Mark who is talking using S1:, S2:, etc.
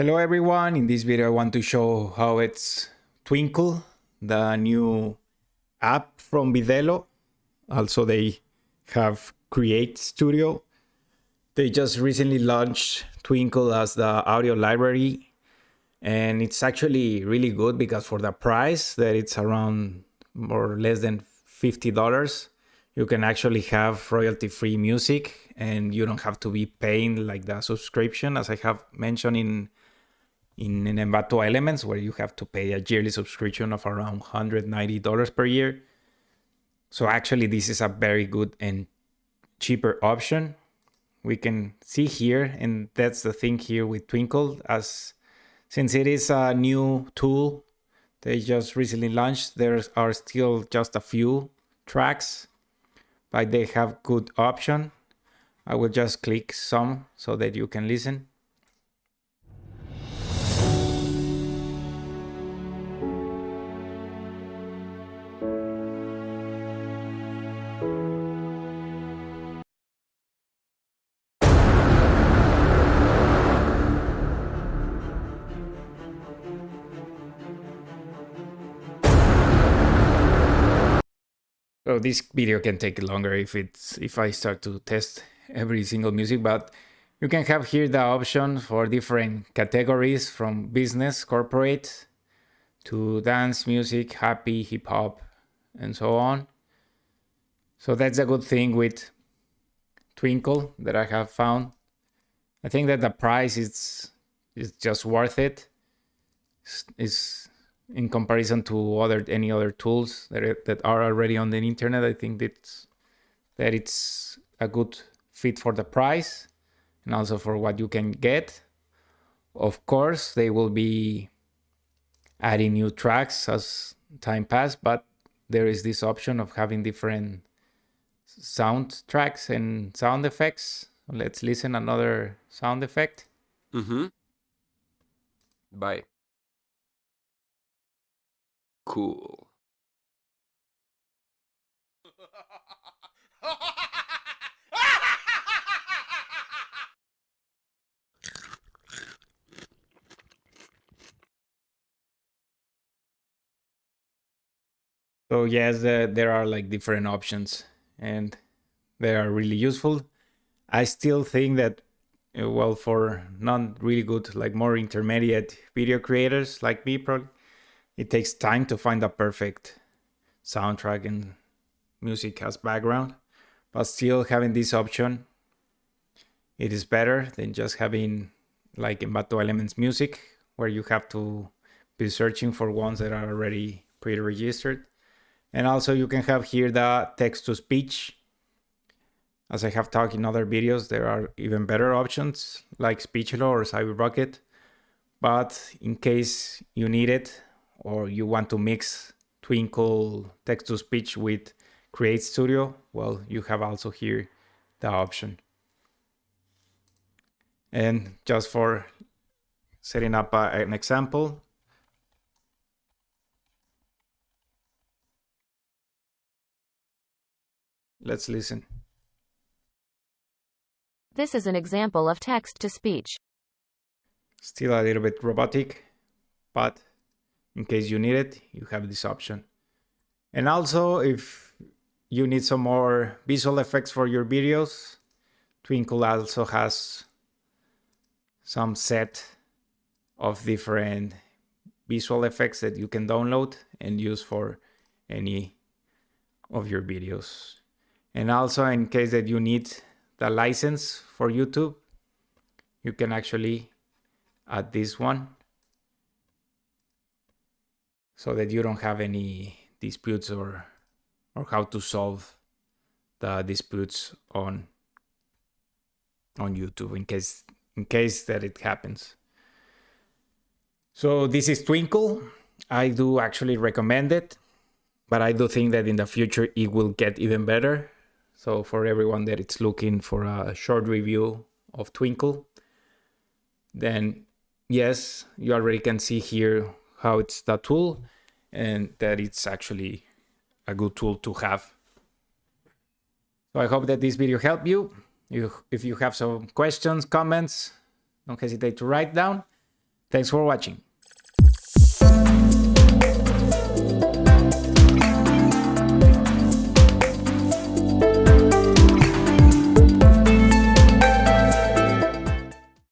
S1: Hello everyone, in this video I want to show how it's Twinkle, the new app from Vidello. Also they have Create Studio. They just recently launched Twinkle as the audio library and it's actually really good because for the price that it's around more or less than $50, you can actually have royalty free music and you don't have to be paying like the subscription as I have mentioned in in, Envato Elements where you have to pay a yearly subscription of around $190 per year. So actually this is a very good and cheaper option. We can see here, and that's the thing here with Twinkle, as since it is a new tool they just recently launched, there are still just a few tracks, but they have good option. I will just click some so that you can listen. So this video can take longer if it's if I start to test every single music, but you can have here the option for different categories from business, corporate, to dance, music, happy, hip hop, and so on. So that's a good thing with Twinkle that I have found. I think that the price is is just worth it. Is in comparison to other any other tools that are, that are already on the internet. I think that's that it's a good fit for the price and also for what you can get. Of course, they will be adding new tracks as time pass, but there is this option of having different sound tracks and sound effects. Let's listen another sound effect.
S2: Mm-hmm. Bye cool.
S1: So yes, uh, there are like different options and they are really useful. I still think that, uh, well, for not really good, like more intermediate video creators like me, probably, it takes time to find the perfect soundtrack and music as background, but still having this option, it is better than just having like Envato Elements music, where you have to be searching for ones that are already pre-registered. And also you can have here the text to speech. As I have talked in other videos, there are even better options like Speechelo or CyberBucket. But in case you need it, or you want to mix Twinkle text-to-speech with Create Studio, well, you have also here the option. And just for setting up a, an example, let's listen.
S3: This is an example of text-to-speech.
S1: Still a little bit robotic, but in case you need it, you have this option. And also, if you need some more visual effects for your videos, Twinkle also has some set of different visual effects that you can download and use for any of your videos. And also in case that you need the license for YouTube, you can actually add this one so that you don't have any disputes or or how to solve the disputes on on YouTube in case in case that it happens. So this is Twinkle. I do actually recommend it, but I do think that in the future it will get even better. So for everyone that is looking for a short review of Twinkle, then yes, you already can see here how it's that tool and that it's actually a good tool to have. So I hope that this video helped you. you. If you have some questions, comments, don't hesitate to write down. Thanks for watching.